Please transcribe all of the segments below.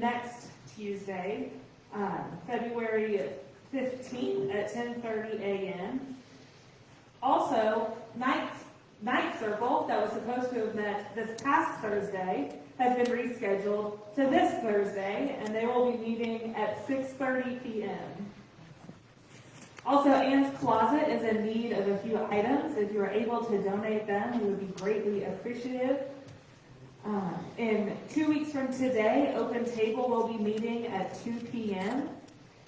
next Tuesday, um, February 15th at 10:30 a.m. Also, Night, Night Circle, that was supposed to have met this past Thursday, has been rescheduled to this Thursday, and they will be meeting at 6:30 p.m. Also, Anne's Closet is in need of a few items. If you are able to donate them, we would be greatly appreciative. Um, in two weeks from today, Open Table will be meeting at 2 p.m.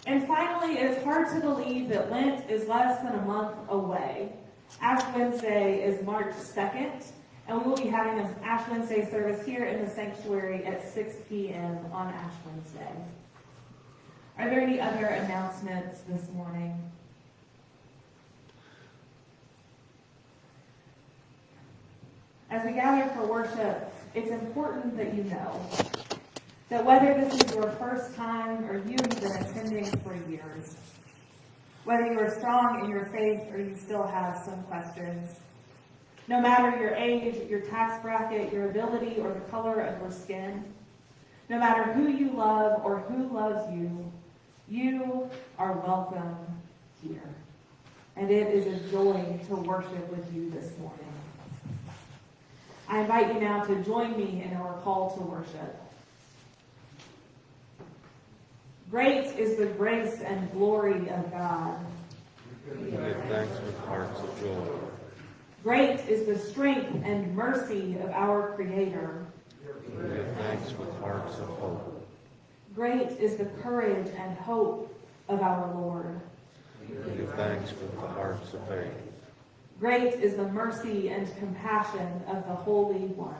And finally, it's hard to believe that Lent is less than a month away. Ash Wednesday is March 2nd, and we will be having an Ash Wednesday service here in the sanctuary at 6 p.m. on Ash Wednesday. Are there any other announcements this morning? As we gather for worship, it's important that you know that whether this is your first time or you've been attending for years, whether you are strong in your faith or you still have some questions, no matter your age, your tax bracket, your ability, or the color of your skin, no matter who you love or who loves you, you are welcome here. And it is a joy to worship with you this morning. I invite you now to join me in our call to worship. Great is the grace and glory of God. We give thanks with hearts of joy. Great is the strength and mercy of our Creator. We give thanks with hearts of hope. Great is the courage and hope of our Lord. We give thanks with the hearts of faith. Great is the mercy and compassion of the Holy One.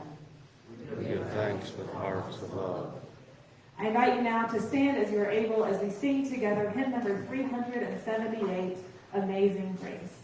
We give thanks with hearts of love. I invite you now to stand as you are able as we sing together hymn number 378, Amazing Grace.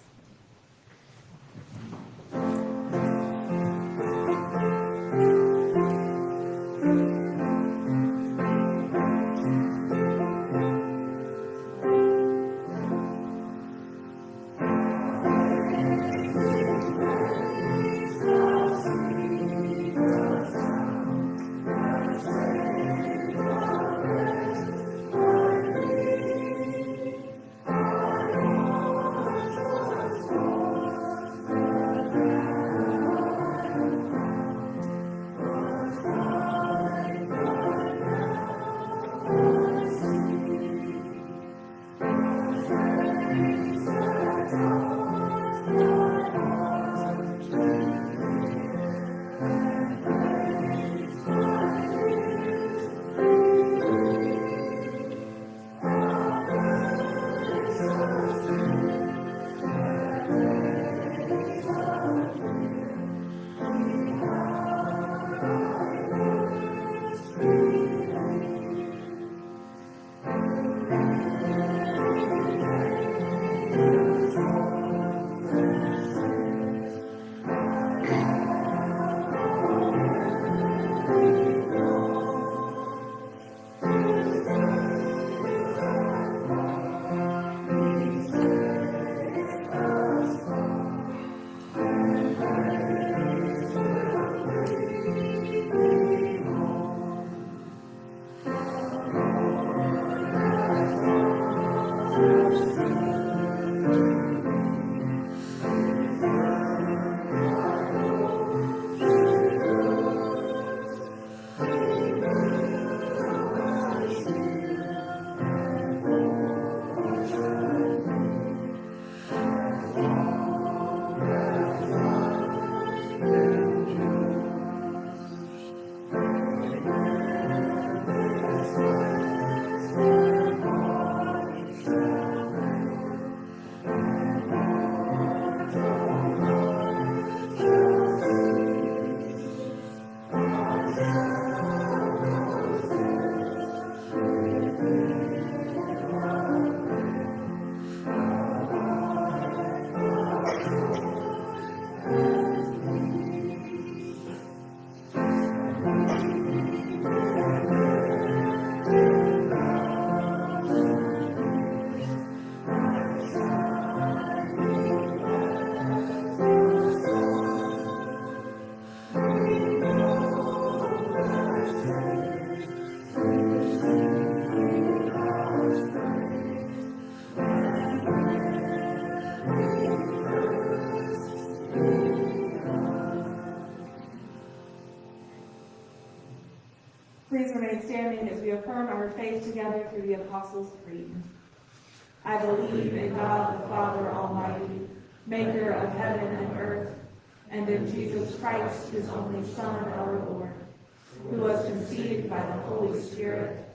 Spirit,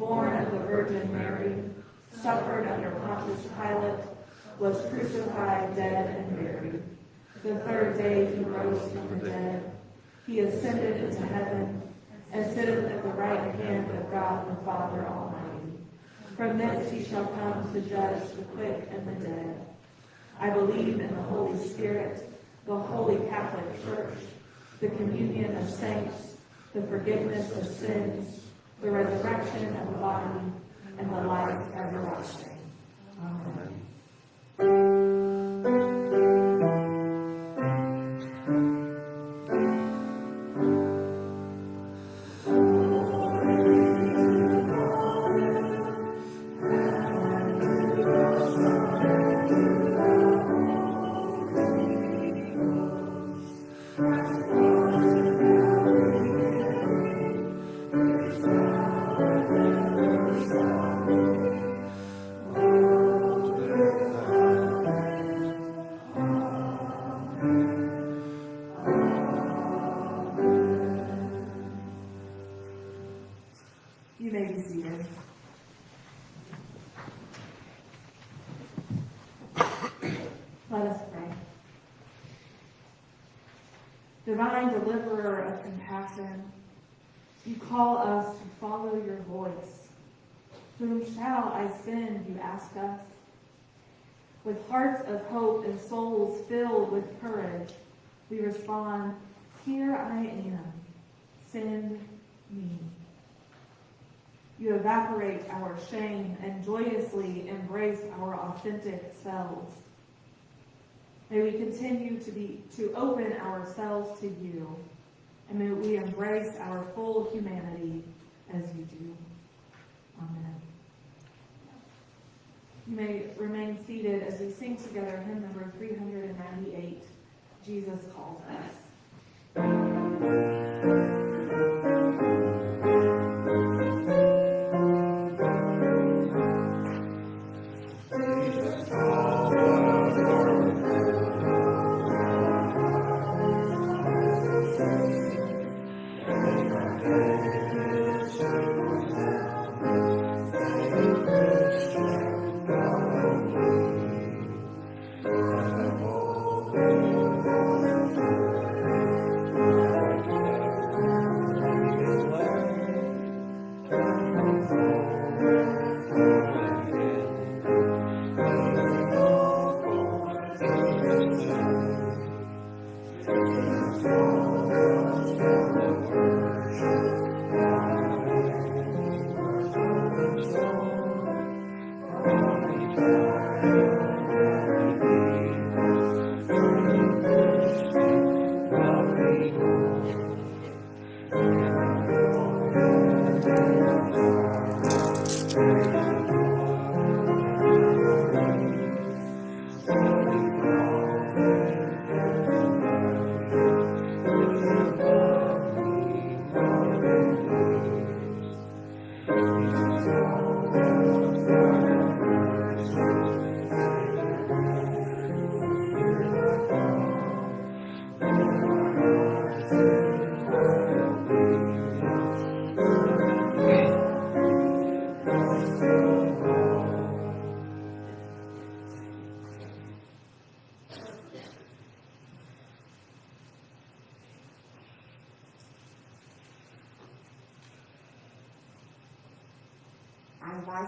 born of the Virgin Mary, suffered under Pontius Pilate, was crucified, dead, and buried. The third day he rose from the dead. He ascended into heaven and sitteth at the right hand of God the Father Almighty. From thence he shall come to judge the quick and the dead. I believe in the Holy Spirit, the holy Catholic Church, the communion of saints, the forgiveness of sins, the resurrection of the body, and the life everlasting. Amen. Ask us? With hearts of hope and souls filled with courage, we respond, Here I am, send me. You evaporate our shame and joyously embrace our authentic selves. May we continue to be to open ourselves to you, and may we embrace our full humanity as you do. Amen. You may remain seated as we sing together hymn number 398, Jesus Calls Us.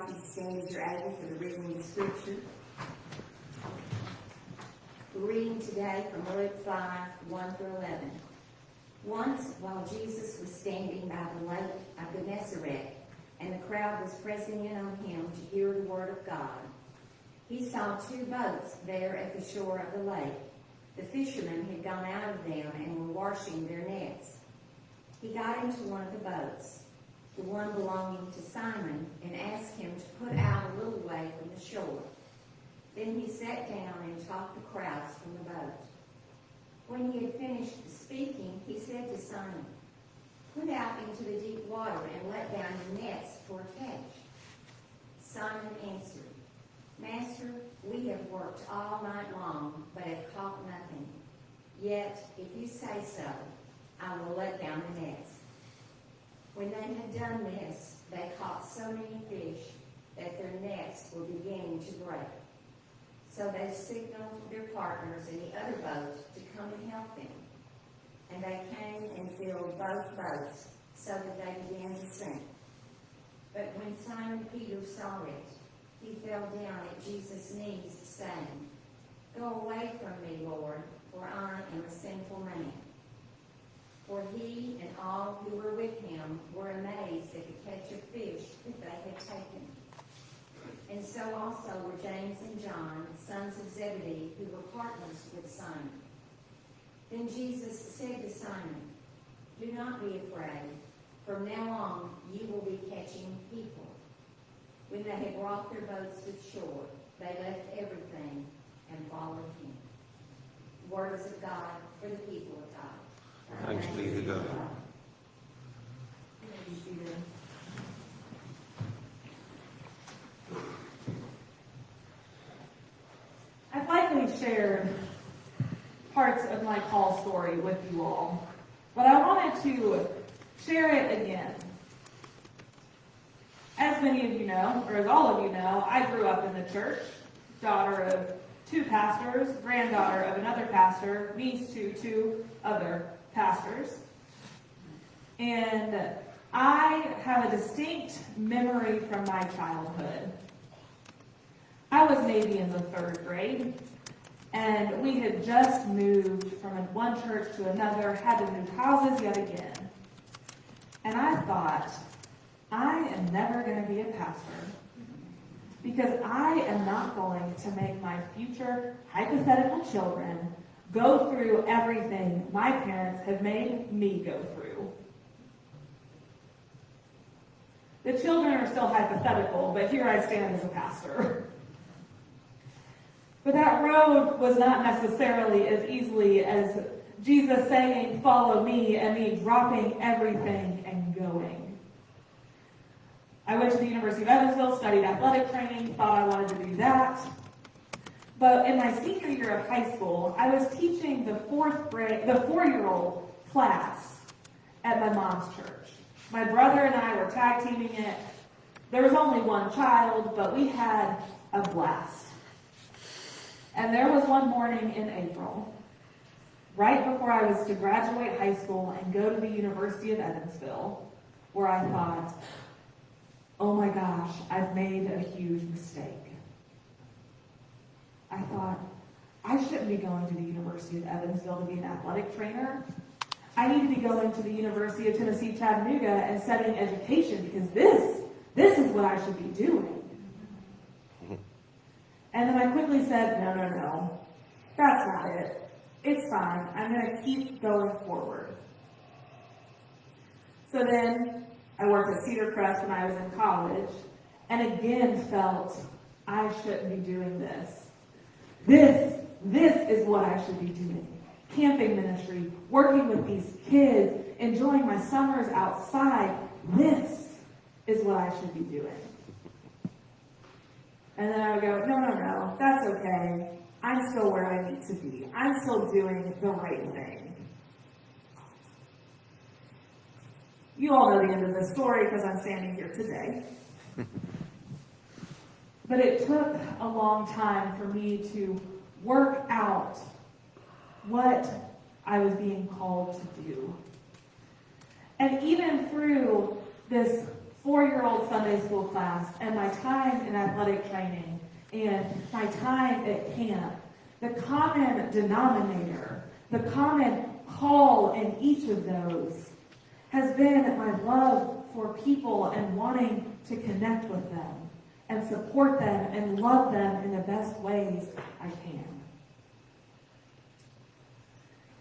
Invite stand as you're able for the reading of the scripture. We're reading today from Luke 5, 1 through 11. Once, while Jesus was standing by the lake of Gennesaret, and the crowd was pressing in on him to hear the word of God, he saw two boats there at the shore of the lake. The fishermen had gone out of them and were washing their nets. He got into one of the boats, the one belonging to Simon, and asked him to put out a little way from the shore. Then he sat down and taught the crowds from the boat. When he had finished speaking, he said to Simon, Put out into the deep water and let down your nets for a catch. Simon answered, Master, we have worked all night long, but have caught nothing. Yet, if you say so, I will let down the nets. When they had done this, they caught so many fish that their nets were beginning to break. So they signaled their partners in the other boat to come and help them. And they came and filled both boats so that they began to sink. But when Simon Peter saw it, he fell down at Jesus' knees, saying, Go away from me, Lord, for I am a sinful man. For he and all who were with him were amazed at the catch of fish that they had taken. And so also were James and John, sons of Zebedee, who were partners with Simon. Then Jesus said to Simon, Do not be afraid. From now on, you will be catching people. When they had brought their boats to shore, they left everything and followed him. Words of God for the people of God. Thanks be to God. You may be seated. I've likely shared parts of my call story with you all, but I wanted to share it again. As many of you know, or as all of you know, I grew up in the church, daughter of two pastors, granddaughter of another pastor, niece to two other pastors. And I have a distinct memory from my childhood. I was maybe in the third grade, and we had just moved from one church to another, had to move houses yet again. And I thought, I am never going to be a pastor because I am not going to make my future hypothetical children go through everything my parents have made me go through. The children are still hypothetical, but here I stand as a pastor. But that road was not necessarily as easily as Jesus saying, Follow me, and me dropping everything and going. I went to the University of Evansville, studied athletic training, thought I wanted to do that. But in my senior year of high school, I was teaching the fourth grade, the four-year-old class at my mom's church. My brother and I were tag teaming it. There was only one child, but we had a blast. And there was one morning in April, right before I was to graduate high school and go to the University of Evansville, where I thought, oh my gosh, I've made a huge mistake. I thought, I shouldn't be going to the University of Evansville to be an athletic trainer. I need to be going to the University of Tennessee Chattanooga and studying education because this, this is what I should be doing. And then I quickly said, no, no, no, that's not it. It's fine. I'm going to keep going forward. So then I worked at Cedar Crest when I was in college and again felt I shouldn't be doing this. This, this is what I should be doing. Camping ministry, working with these kids, enjoying my summers outside. This is what I should be doing. And then I would go, no, no, no, that's okay. I'm still where I need to be. I'm still doing the right thing. You all know the end of the story because I'm standing here today. but it took a long time for me to work out what I was being called to do. And even through this four-year-old Sunday school class and my time in athletic training and my time at camp, the common denominator, the common call in each of those has been my love for people and wanting to connect with them and support them and love them in the best ways I can.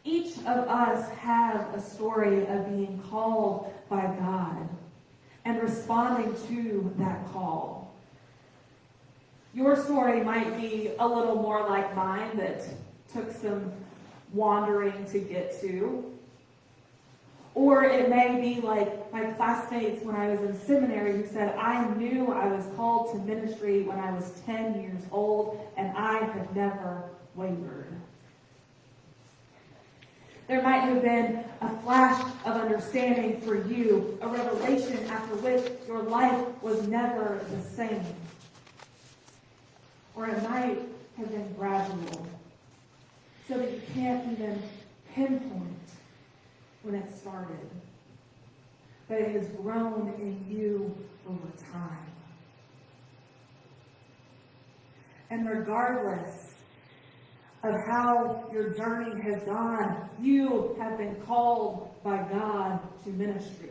Each of us have a story of being called by God and responding to that call. Your story might be a little more like mine that took some wandering to get to. Or it may be like my classmates when I was in seminary who said, I knew I was called to ministry when I was 10 years old and I have never wavered. There might have been a flash of understanding for you, a revelation after which your life was never the same. Or it might have been gradual, so that you can't even pinpoint when it started. But it has grown in you over time. And regardless of how your journey has gone, you have been called by God to ministry.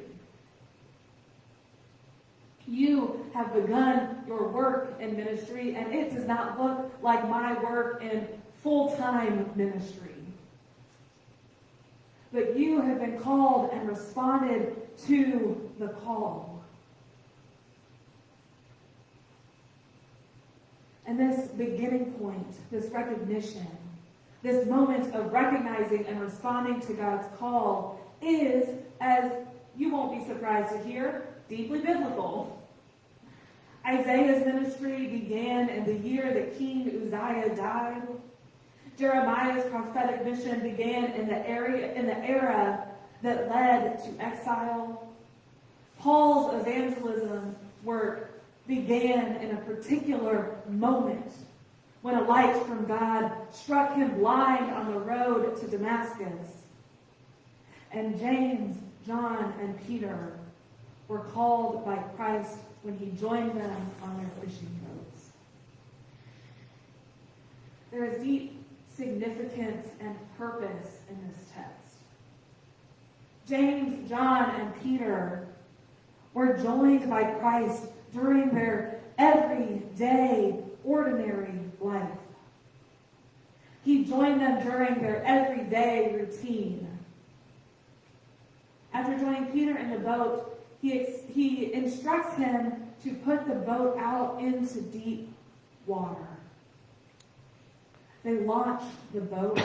You have begun your work in ministry, and it does not look like my work in full-time ministry. But you have been called and responded to the call. And this beginning point, this recognition, this moment of recognizing and responding to God's call is, as you won't be surprised to hear, deeply biblical. Isaiah's ministry began in the year that King Uzziah died. Jeremiah's prophetic mission began in the area in the era that led to exile. Paul's evangelism work began in a particular moment when a light from God struck him blind on the road to Damascus. And James, John, and Peter were called by Christ when he joined them on their fishing boats. There is deep significance and purpose in this text. James, John, and Peter were joined by Christ during their everyday, ordinary life. He joined them during their everyday routine. After joining Peter in the boat, he, he instructs him to put the boat out into deep water. They launch the boat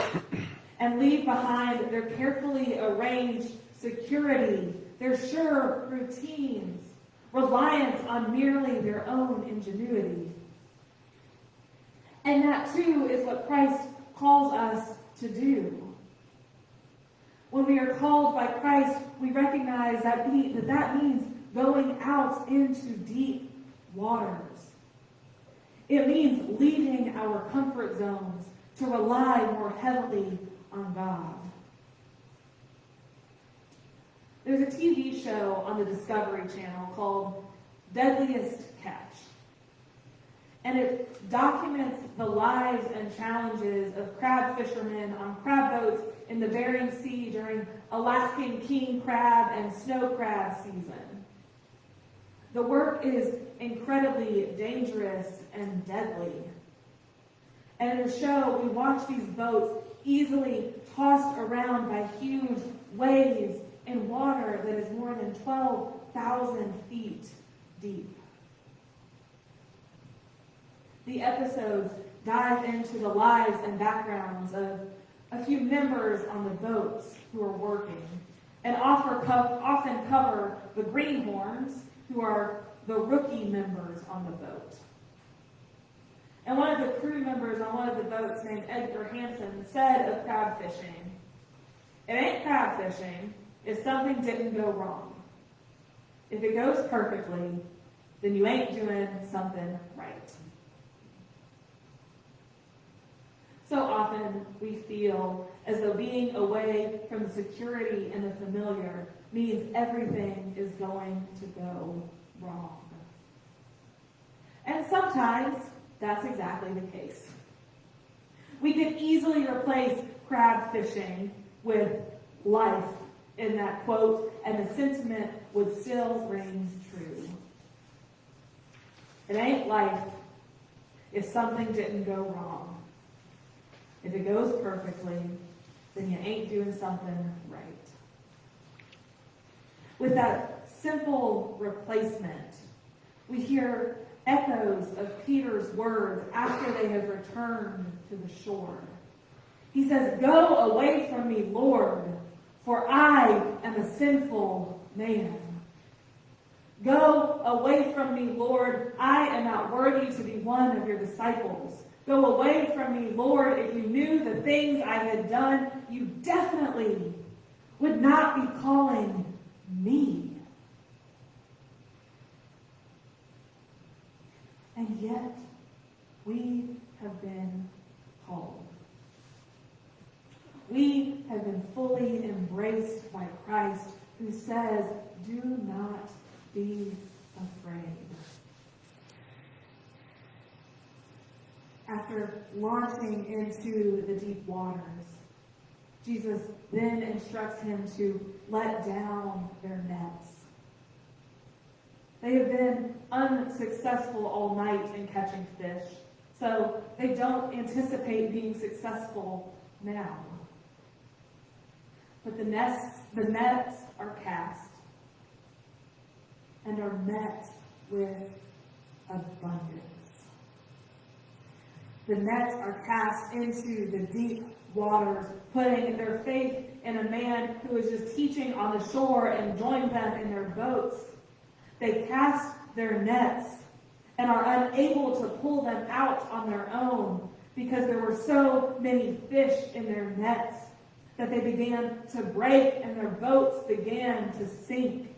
and leave behind their carefully arranged security, their sure routines, reliance on merely their own ingenuity. And that too is what Christ calls us to do. When we are called by Christ, we recognize that, that that means going out into deep waters. It means leaving our comfort zones to rely more heavily on God. There's a TV show on the Discovery Channel called Deadliest Catch. And it documents the lives and challenges of crab fishermen on crab boats in the Bering Sea during Alaskan king crab and snow crab season. The work is incredibly dangerous and deadly. And in the show, we watch these boats easily tossed around by huge waves in water that is more than 12,000 feet deep. The episodes dive into the lives and backgrounds of a few members on the boats who are working and often cover the greenhorns, who are the rookie members on the boat. And one of the crew members on one of the boats named Edgar Hansen said of crab fishing, it ain't crab fishing if something didn't go wrong. If it goes perfectly, then you ain't doing something right. So often we feel as though being away from the security and the familiar means everything is going to go wrong. And sometimes that's exactly the case. We could easily replace crab fishing with life in that quote, and the sentiment would still ring true. It ain't life if something didn't go wrong. If it goes perfectly, then you ain't doing something right. With that simple replacement, we hear echoes of Peter's words after they have returned to the shore. He says, Go away from me, Lord, for I am a sinful man. Go away from me, Lord. I am not worthy to be one of your disciples. Go away from me, Lord. If you knew the things I had done, you definitely would not be calling me. And yet, we have been called. We have been fully embraced by Christ, who says, Do not be afraid. After launching into the deep waters, Jesus then instructs him to let down their nets. They have been unsuccessful all night in catching fish, so they don't anticipate being successful now. But the nets, the nets are cast and are met with abundance. The nets are cast into the deep waters, putting their faith in a man who is just teaching on the shore and joined them in their boats. They cast their nets and are unable to pull them out on their own because there were so many fish in their nets that they began to break and their boats began to sink.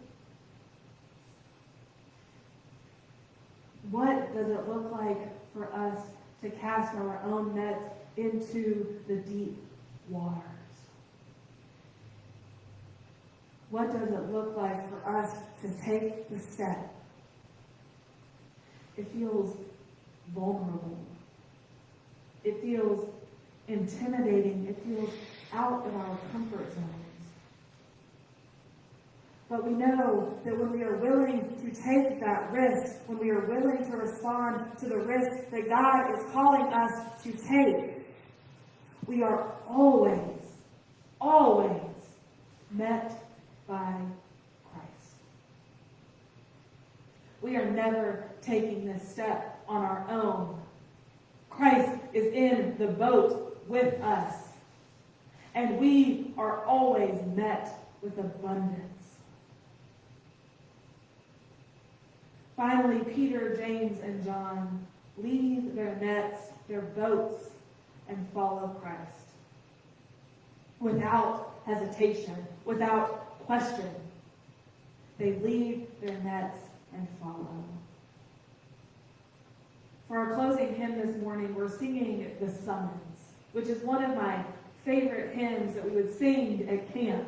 What does it look like for us to cast our own nets into the deep waters? What does it look like for us to take the step? It feels vulnerable. It feels intimidating. It feels out of our comfort zones. But we know that when we are willing to take that risk, when we are willing to respond to the risk that God is calling us to take, we are always, always met by Christ. We are never taking this step on our own. Christ is in the boat with us. And we are always met with abundance. Finally, Peter, James, and John leave their nets, their boats, and follow Christ. Without hesitation, without question, they leave their nets and follow. For our closing hymn this morning, we're singing The Summons, which is one of my favorite hymns that we would sing at camp.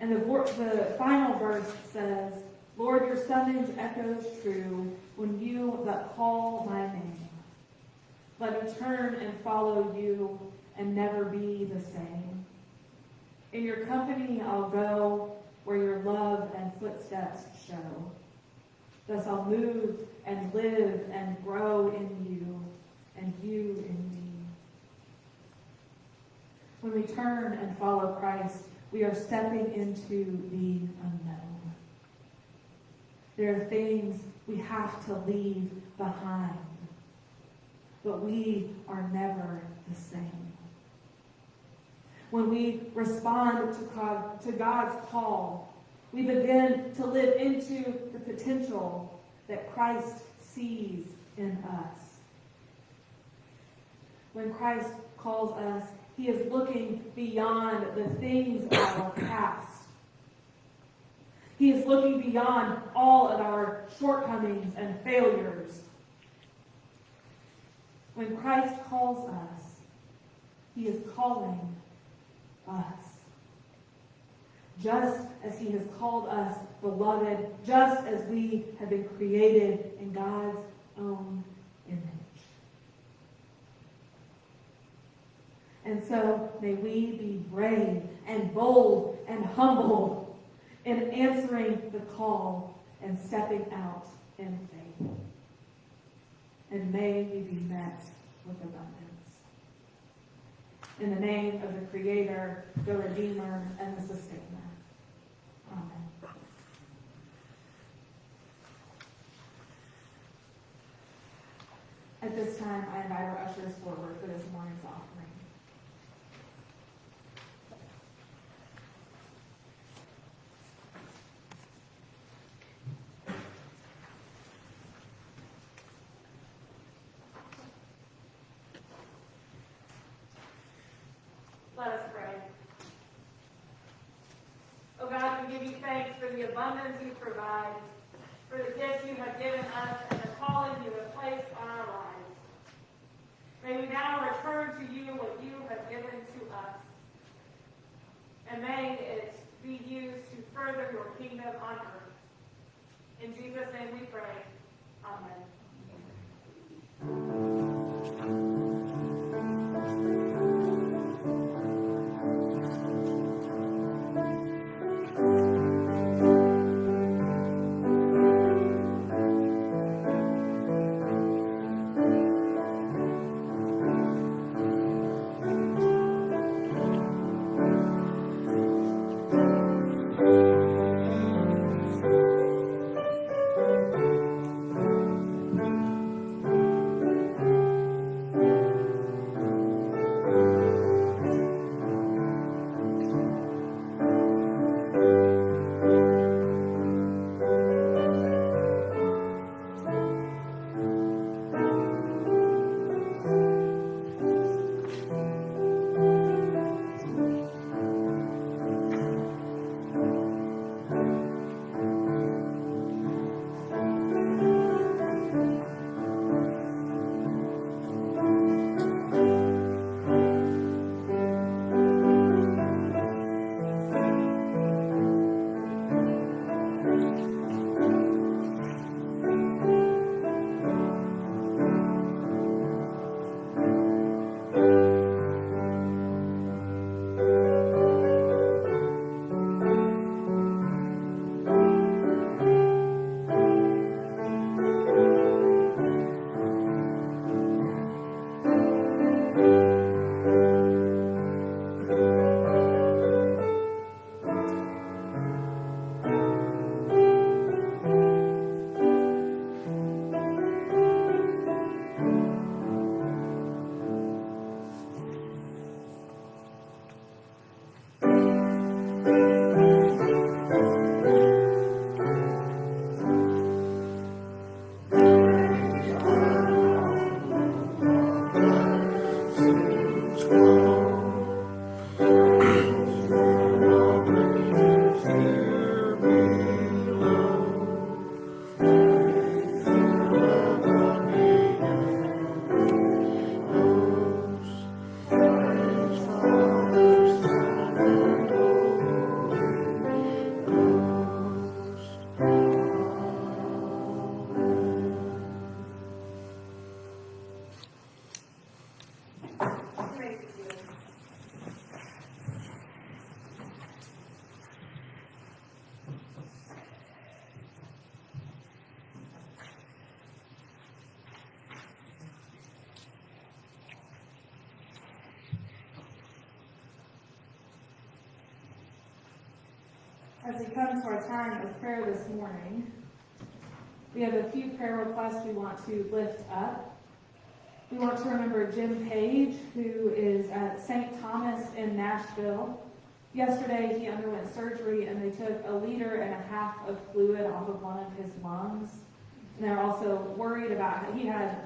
And the, the final verse says, Lord, your summons echoes true when you but call my name. Let me turn and follow you and never be the same. In your company I'll go where your love and footsteps show. Thus I'll move and live and grow in you and you in me. When we turn and follow Christ, we are stepping into the unknown. There are things we have to leave behind, but we are never the same. When we respond to, God, to God's call, we begin to live into the potential that Christ sees in us. When Christ calls us, he is looking beyond the things of our past he is looking beyond all of our shortcomings and failures. When Christ calls us, he is calling us. Just as he has called us beloved, just as we have been created in God's own And so may we be brave and bold and humble in answering the call and stepping out in faith. And may we be met with abundance. In the name of the Creator, the Redeemer, and the Sustainer. Amen. At this time, I invite our ushers forward for this morning's offering. we give you thanks for the abundance you provide, for the gifts you have given us, and the calling you have placed on our lives. May we now return to you what you have given to us. And may it be used to further your kingdom on earth. In Jesus' name we pray. Amen. As we come to our time of prayer this morning, we have a few prayer requests we want to lift up. We want to remember Jim Page, who is at St. Thomas in Nashville. Yesterday, he underwent surgery and they took a liter and a half of fluid off of one of his lungs. And they're also worried about, he had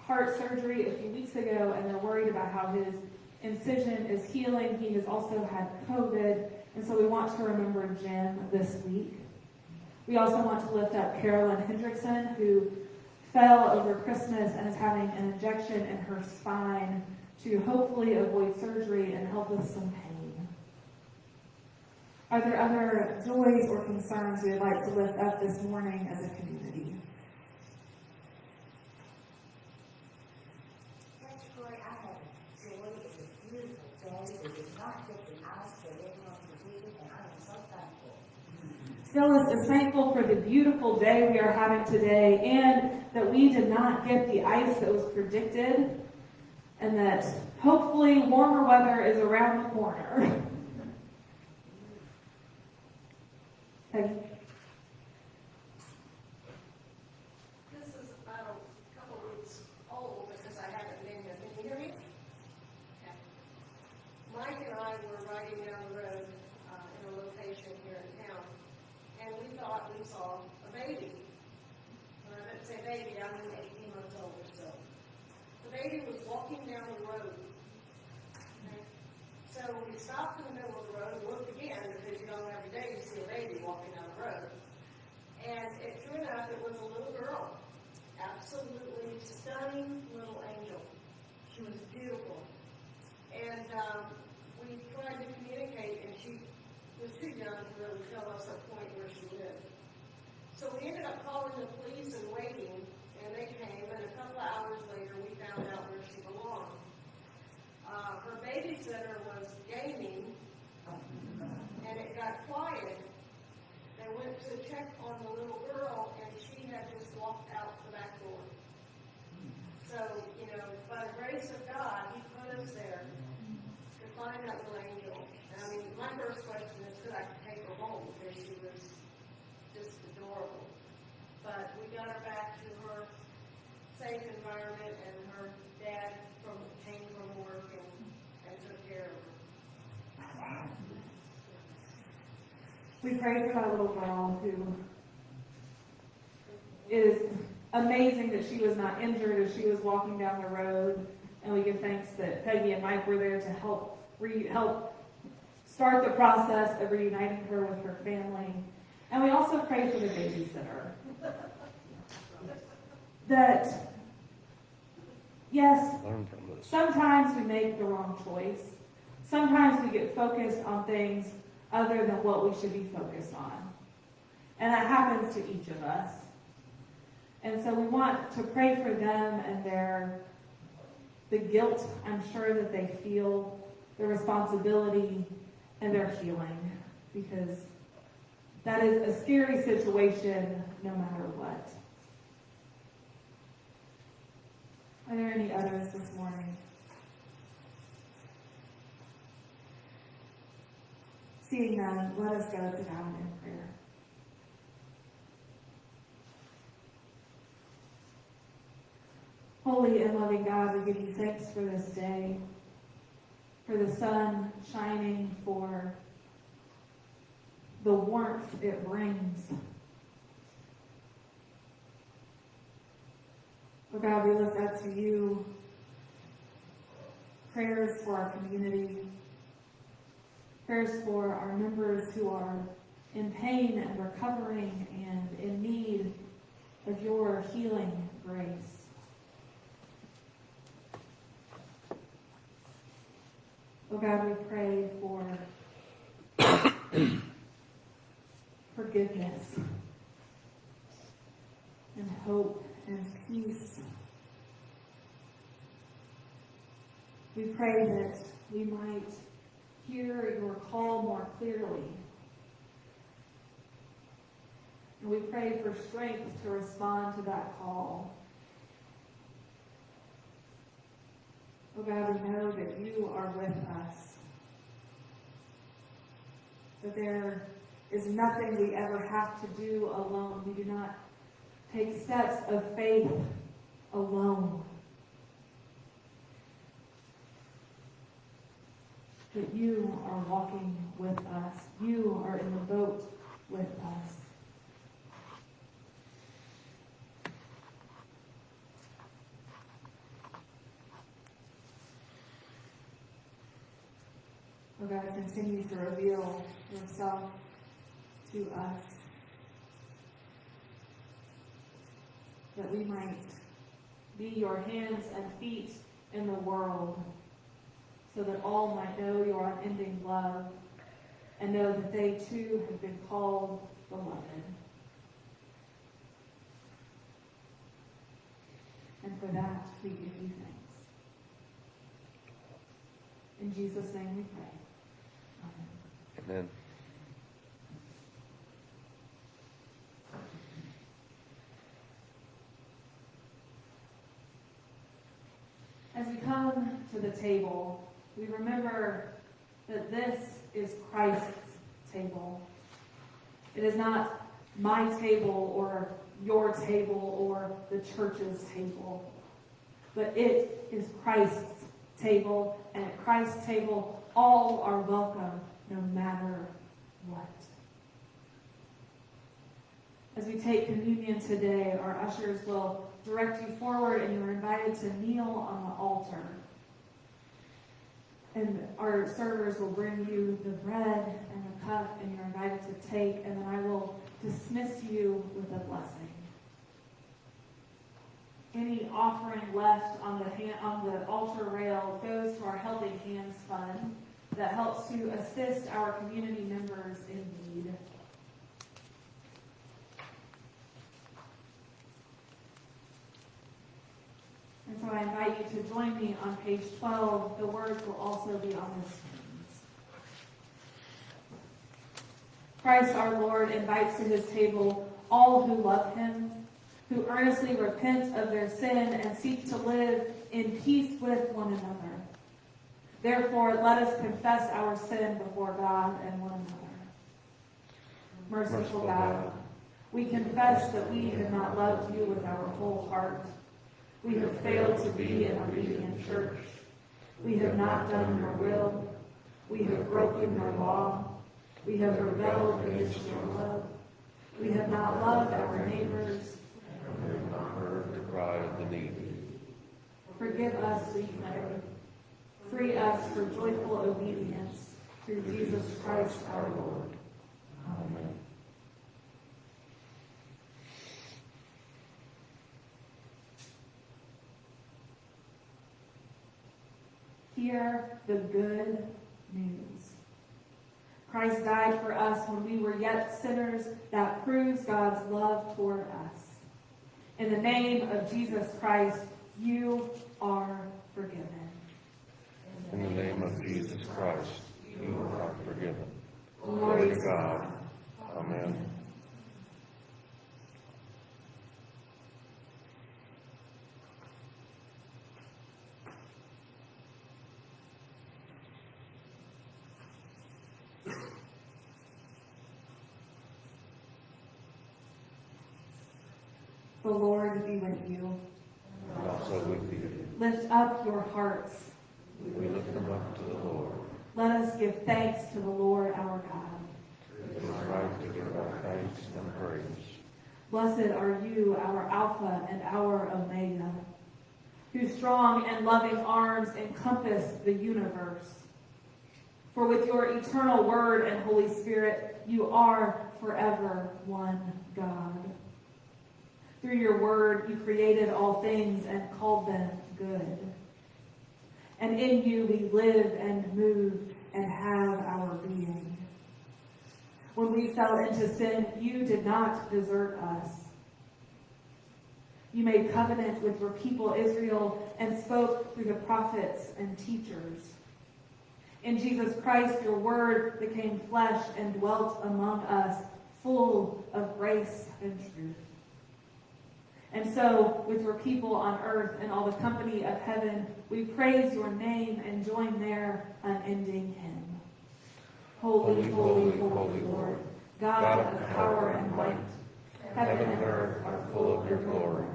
heart surgery a few weeks ago and they're worried about how his incision is healing. He has also had COVID. And so we want to remember Jim this week. We also want to lift up Carolyn Hendrickson, who fell over Christmas and is having an injection in her spine to hopefully avoid surgery and help with some pain. Are there other joys or concerns we would like to lift up this morning as a community? That's great. I have joy. It's a beautiful day. We did not get the ice that everyone predicted, and I am so thankful. Phyllis is thankful for the beautiful day we are having today and that we did not get the ice that was predicted and that hopefully warmer weather is around the corner. Peggy? This checked on the little girl and she had just walked out the back door. So, you know, by the grace of God, He put us there to find that relationship. We pray for that little girl who is amazing that she was not injured as she was walking down the road. And we give thanks that Peggy and Mike were there to help re, help start the process of reuniting her with her family. And we also pray for the babysitter. That, yes, Learn from this. Sometimes we make the wrong choice. Sometimes we get focused on things other than what we should be focused on. And that happens to each of us. And so we want to pray for them and their, the guilt I'm sure that they feel, the responsibility, and their healing. Because that is a scary situation no matter what. Are there any others this morning? Seeing none, let us go to God in prayer. Holy and loving God, we give you thanks for this day, for the sun shining, for the warmth it brings. Oh God, we lift up to you. Prayers for our community. Prayers for our members who are in pain and recovering and in need of your healing grace. Oh God, we pray for forgiveness and hope and peace. We pray that we might hear your call more clearly. And we pray for strength to respond to that call. Oh God, we know that you are with us. That there is nothing we ever have to do alone. We do not take steps of faith alone. That you are walking with us. You are in the boat with us. Oh God, continue to reveal yourself to us. That we might be your hands and feet in the world so that all might know your unending love and know that they too have been called beloved. And for that, we give you thanks. In Jesus' name we pray. Amen. Amen. As we come to the table, we remember that this is Christ's table. It is not my table or your table or the church's table, but it is Christ's table, and at Christ's table, all are welcome no matter what. As we take communion today, our ushers will direct you forward and you're invited to kneel on the altar. And our servers will bring you the bread and the cup and you're invited to take and then I will dismiss you with a blessing. Any offering left on the hand, on the altar rail goes to our Healthy Hands Fund that helps to assist our community members in need. So I invite you to join me on page 12. The words will also be on the screens. Christ our Lord invites to his table all who love him, who earnestly repent of their sin and seek to live in peace with one another. Therefore, let us confess our sin before God and one another. Merciful God, We confess that we have not loved you with our whole heart. We have failed to be an obedient church. We have not done your will. We have broken your law. We have rebelled against your love. We have not loved our neighbors. We have not heard the cry of the needy. Forgive us, we pray. Free us for joyful obedience through Jesus Christ our Lord. Amen. Hear the good news. Christ died for us when we were yet sinners. That proves God's love toward us. In the name of Jesus Christ, you are forgiven. In the name of Jesus Christ, you are forgiven. Glory Glory to God. Amen. The Lord be with you. And also with you. Lift up your hearts. We lift them up to the Lord. Let us give thanks to the Lord our God. It is right to give our thanks and praise. Blessed are you, our Alpha and our Omega, whose strong and loving arms encompass the universe. For with your eternal word and Holy Spirit, you are forever one God. Through your word, you created all things and called them good. And in you we live and move and have our being. When we fell into sin, you did not desert us. You made covenant with your people Israel and spoke through the prophets and teachers. In Jesus Christ, your word became flesh and dwelt among us, full of grace and truth. And so, with your people on earth and all the company of heaven, we praise your name and join their unending hymn. Holy, holy, holy Lord, God of power and might, heaven and earth are full of your glory.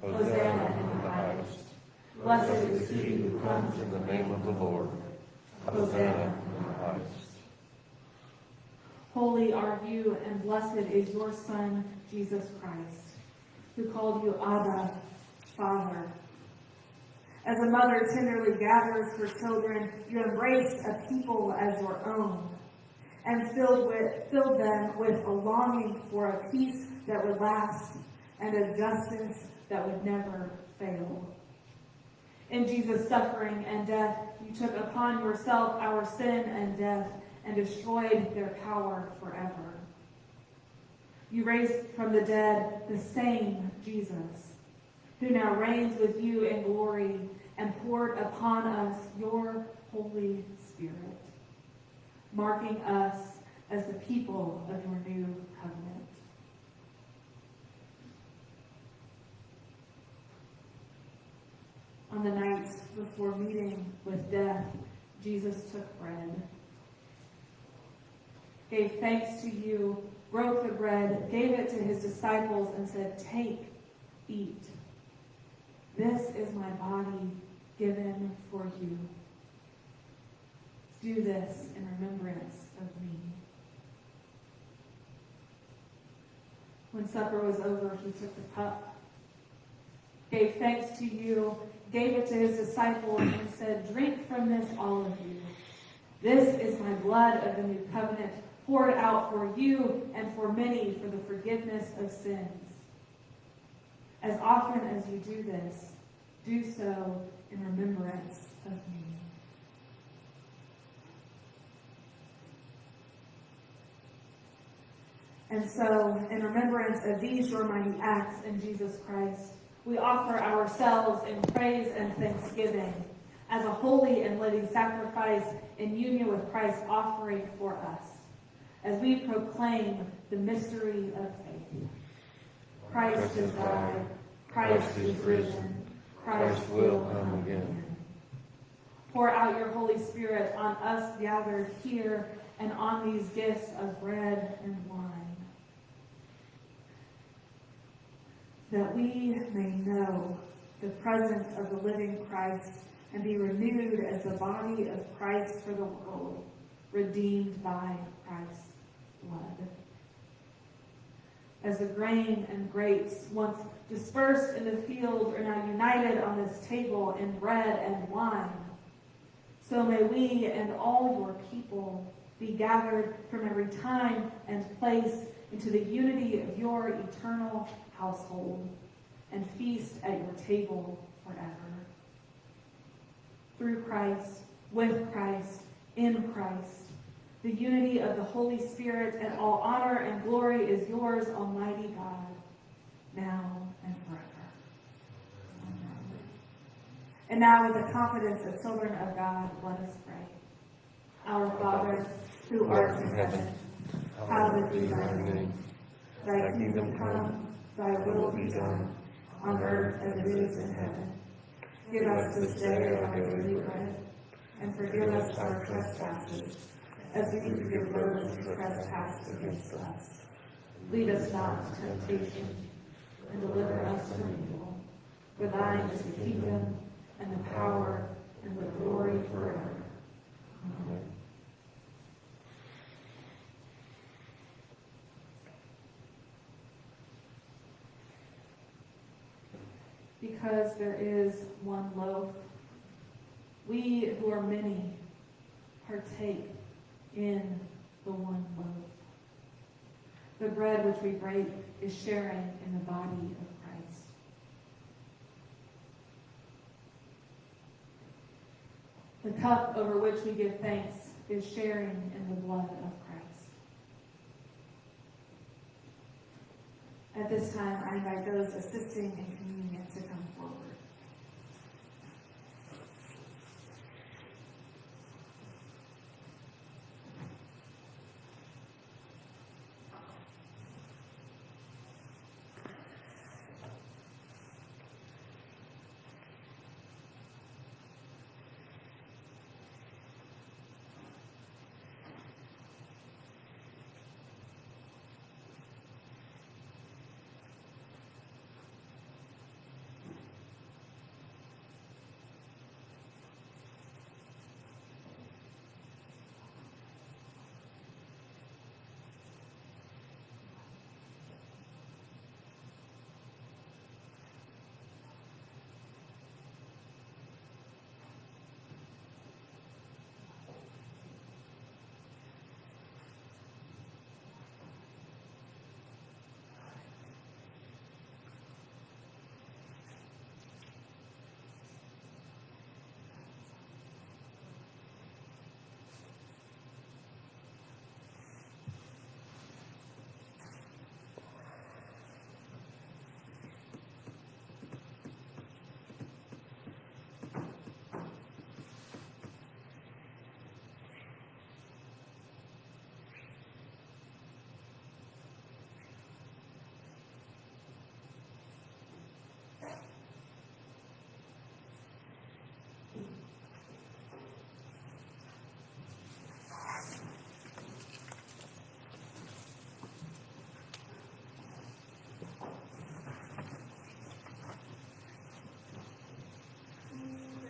Hosanna in the highest. Blessed is he who comes In the name of the Lord. Hosanna in the highest. Holy are you, and blessed is your Son, Jesus Christ, who called you Abba, Father. As a mother tenderly gathers her children, you embraced a people as your own, and filled, with, filled them with a longing for a peace that would last and a justice that would never fail. In Jesus' suffering and death, you took upon yourself our sin and death and destroyed their power forever. You raised from the dead the same Jesus, who now reigns with you in glory and poured upon us your Holy Spirit, marking us as the people of your new covenant. On the night before meeting with death, Jesus took bread, gave thanks to you, broke the bread, gave it to his disciples, and said, Take, eat. This is my body given for you. Do this in remembrance of me. When supper was over, he took the cup, gave thanks to you, gave it to his disciples, and said, Drink from this, all of you. This is my blood of the new covenant, poured out for you and for many for the forgiveness of sins. As often as you do this, do so in remembrance of me. And so, in remembrance of these your mighty acts in Jesus Christ, we offer ourselves in praise and thanksgiving as a holy and living sacrifice in union with Christ's offering for us, as we proclaim the mystery of faith. Christ has died, Christ is risen, Christ will come again. Pour out your Holy Spirit on us gathered here and on these gifts of bread and wine. that we may know the presence of the living Christ and be renewed as the body of Christ for the world, redeemed by Christ's blood. As the grain and grapes, once dispersed in the field, are now united on this table in bread and wine, so may we and all your people be gathered from every time and place into the unity of your eternal household and feast at your table forever. Through Christ, with Christ, in Christ, the unity of the Holy Spirit and all honor and glory is yours, Almighty God, now and forever. Amen. And now, with the confidence of children of God, let us pray. Our Father, who art in heaven, hallowed be thy name. Thy kingdom come, thy will be done, on earth as it is in heaven. Give us this day our daily bread, and forgive us our trespasses, as we forgive those who trespass against us. Lead us not into temptation, and deliver us from evil. For thine is the kingdom, and the power, and the glory forever. Amen. because there is one loaf. We who are many partake in the one loaf. The bread which we break is sharing in the body of Christ. The cup over which we give thanks is sharing in the blood of Christ. At this time, I invite those assisting in communion to come forward.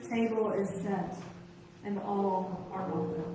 Table is set, and all are welcome.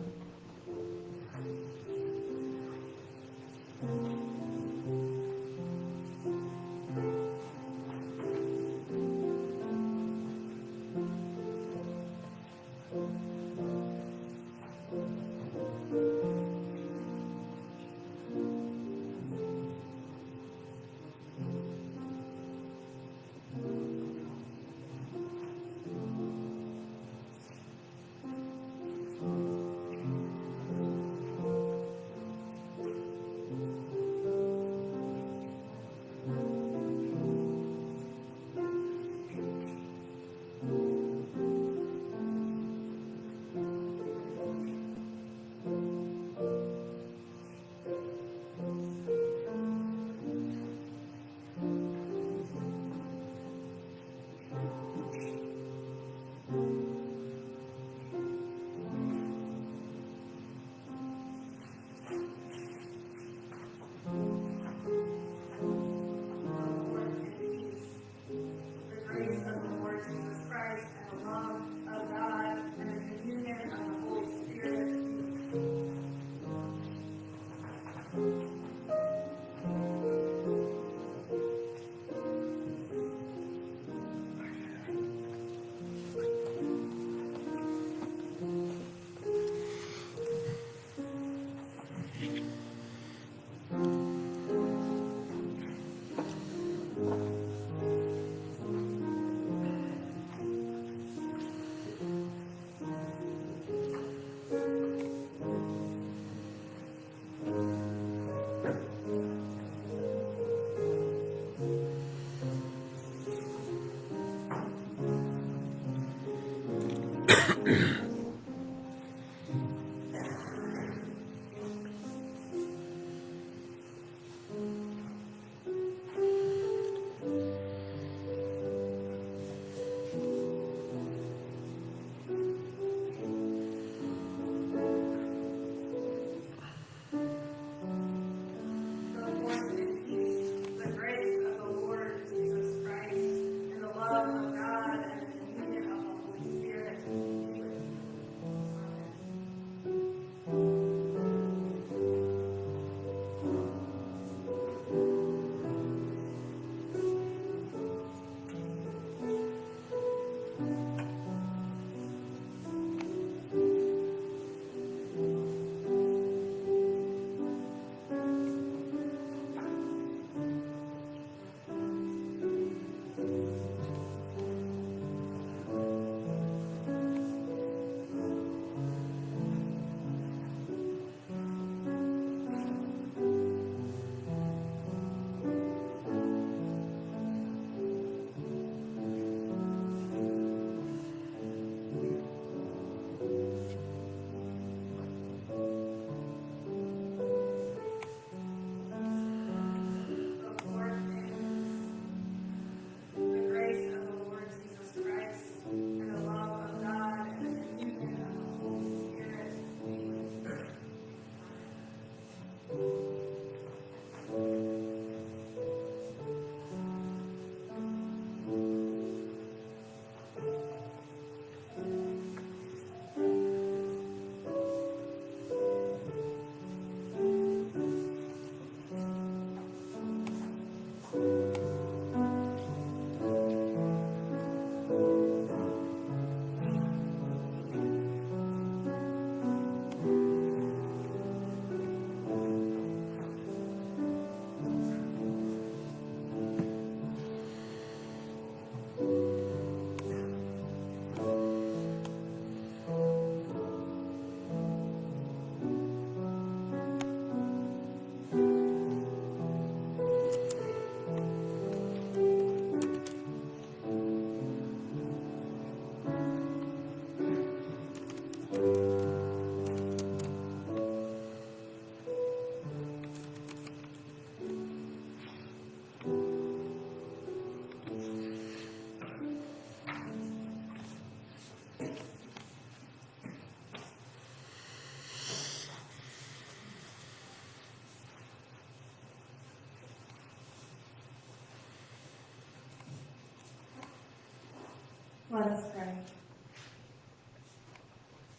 Us pray.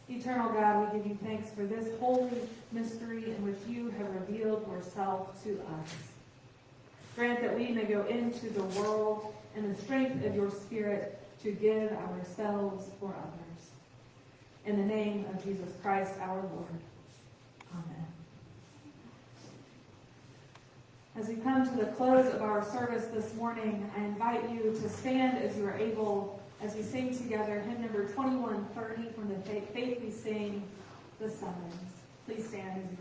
Eternal God, we give you thanks for this holy mystery in which you have revealed yourself to us. Grant that we may go into the world in the strength of your Spirit to give ourselves for others. In the name of Jesus Christ our Lord. Amen. As we come to the close of our service this morning, I invite you to stand as you are able as we sing together hymn number 2130 from the Faith We Sing, The Summons. Please stand as you